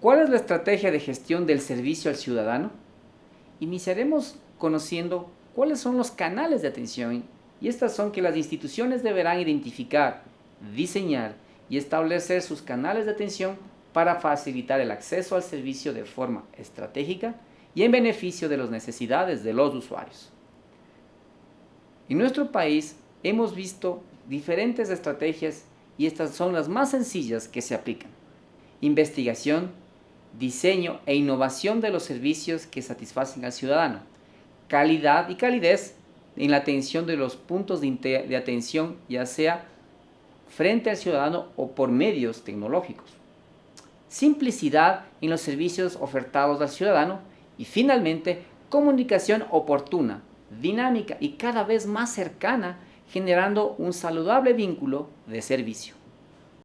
¿Cuál es la estrategia de gestión del servicio al ciudadano? Iniciaremos conociendo cuáles son los canales de atención y estas son que las instituciones deberán identificar, diseñar y establecer sus canales de atención para facilitar el acceso al servicio de forma estratégica y en beneficio de las necesidades de los usuarios. En nuestro país hemos visto diferentes estrategias y estas son las más sencillas que se aplican. Investigación, diseño e innovación de los servicios que satisfacen al ciudadano, calidad y calidez en la atención de los puntos de, atención, ya sea frente al ciudadano o por medios tecnológicos. Simplicidad en los servicios ofertados al ciudadano y finalmente comunicación oportuna, dinámica y cada vez más cercana generando un saludable vínculo de servicio.